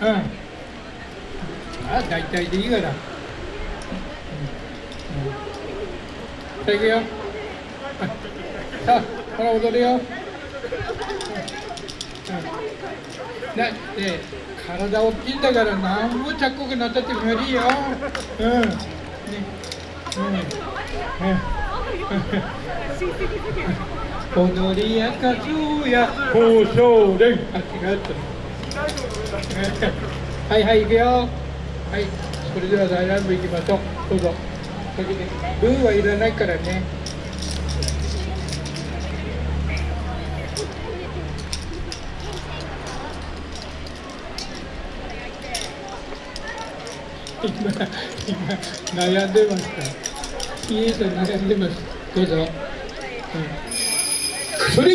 うん。あ大体でいいから、うん。うん、さあ行くよ。さあほら踊るよ、うん、だって体大きいんだから何もちゃっこくなったって無理よ。うん。ね。うん。うん。踊りやかずや交渉連あ違った はいはい行くよ。はいそれでは大乱舞行きましょう。どうぞ。先にルーはいらないからね。今今悩んでますか？ピエート悩んでます。どうぞ、うん、それ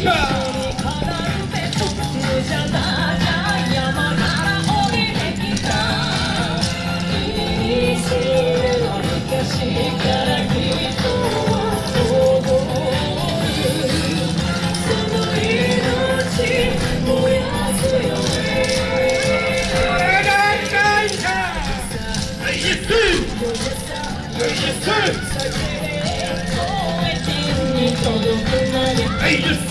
America! Pays de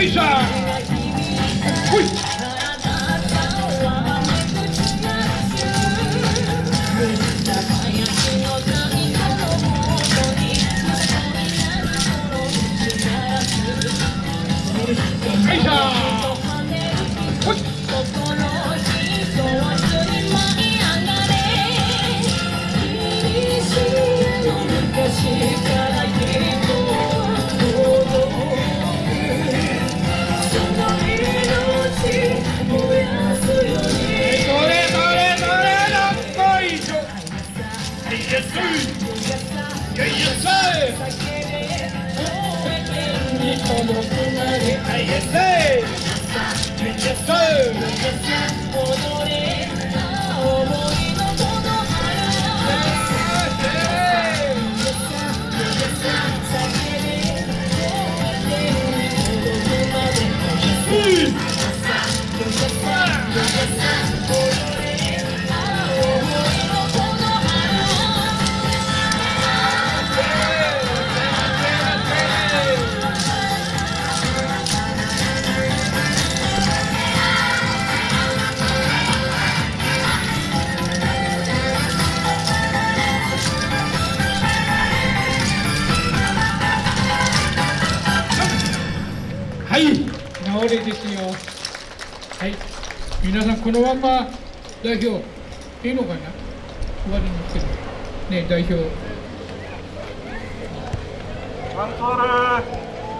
Asia! Yes, sir. はい。治れですよ。はい。皆さんこのまま代表いいのかな？終わりにする。ね代表。アンコール